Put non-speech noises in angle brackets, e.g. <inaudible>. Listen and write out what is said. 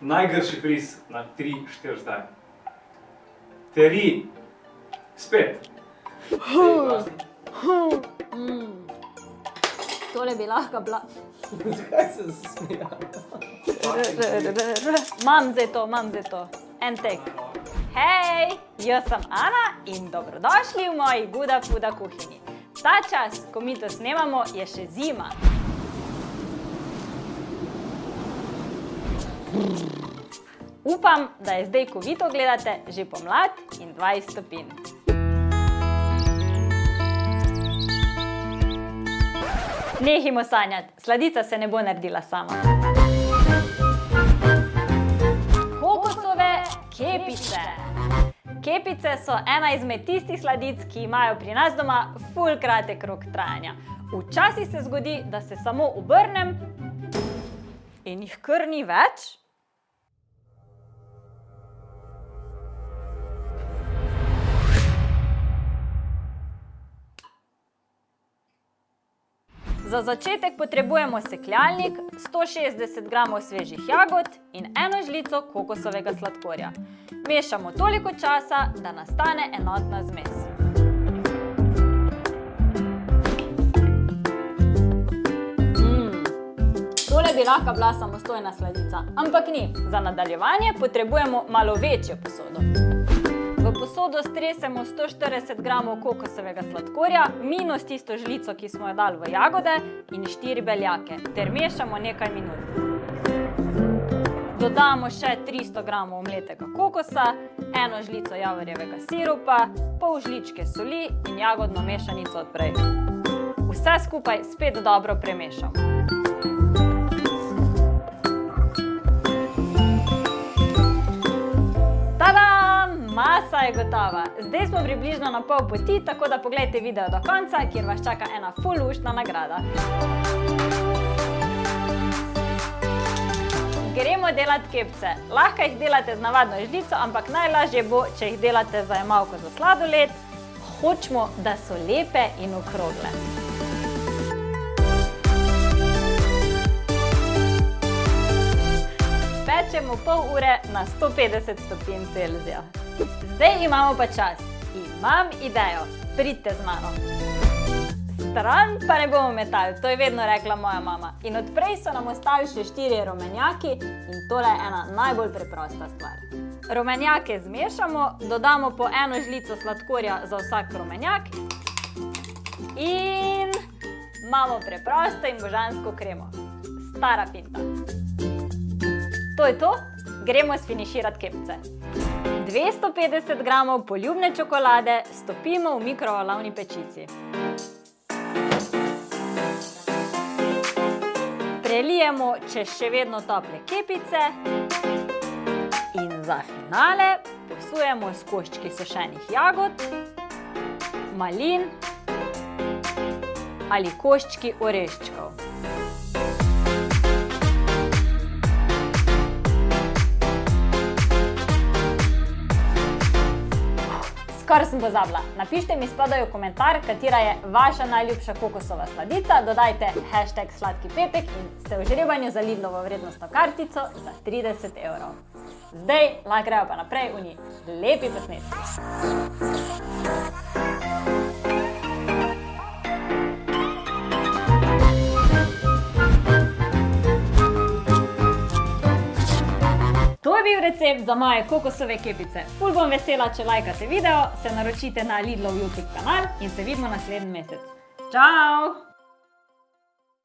Najgrši friz na 3, 4 zdaj. 3, spet. Mm. Tole bi lahko bila. <laughs> Zakaj se zasmejala? Mam zdaj to, mam zdaj to. En tek. Hej, jaz sem Ana in dobrodošli v moji Guda Fuda kuhinji. Ta čas, ko mi to snemamo, je še zima. Upam, da je zdaj, ko vi to gledate, že pomlad in 20 stopinj. Nehimo sanjati, sladica se ne bo naredila sama. Kokosove kepice. Kepice so ena izmed tistih sladic, ki imajo pri nas doma ful kratek rok trajanja. Včasih se zgodi, da se samo obrnem in jih kar ni več. Za začetek potrebujemo sekljalnik, 160 g svežih jagod in eno žlico kokosovega sladkorja. Mešamo toliko časa, da nastane enotna zmes. Mm. Tole bi lahko bila samostojna sladica, ampak ni. Za nadaljevanje potrebujemo malo večjo posodo. Posodo stresemo 140 g kokosovega sladkorja, minus tisto žlico, ki smo jo dali v jagode, in 4 beljake, ter mešamo nekaj minut. Dodamo še 300 g omletega kokosa, eno žlico javorjevega sirupa, pol žličke soli in jagodno mešanico od prej. Vse skupaj spet dobro premešamo. Je gotova. Zdaj smo približno na pol poti, tako da pogledajte video do konca, kjer vas čaka ena ful luštna nagrada. Gremo delati kepce. Lahko jih delate z navadno žlico, ampak najlažje bo, če jih delate za jemalko za sladoled. Hočemo, da so lepe in okrogle. Pečemo pol ure na 150 stopinj Celzija. Zdaj imamo pa čas. Imam idejo. Pridite z mano. Stran pa ne bomo metali, to je vedno rekla moja mama. In odprej so nam ostali še štirje rumenjaki in tole je ena najbolj preprosta stvar. Rumenjake zmešamo, dodamo po eno žlico sladkorja za vsak rumenjak in imamo preprosto in božansko kremo. Stara finta. To je to, gremo sfiniširati kepce. 250 g poljubne čokolade stopimo v mikrovalovni pečici. Prelijemo čez še vedno tople kepice in za finale posujemo s koščki sušenih jagod, malin ali koščki oreščkov. Skoraj sem pozabila. Napišite mi spodaj v komentar, katera je vaša najljubša kokosova sladica, dodajte hashtag sladki pepek in ste v žrebanju za Lidlovo vrednostno kartico za 30 evrov. Zdaj lahko grejo pa naprej v njih lepi posnetki. Recept za moje kokosove kepice. Ful bom vesela, če lajkate video, se naročite na Lidlov YouTube kanal in se vidimo naslednji mesec. Čau!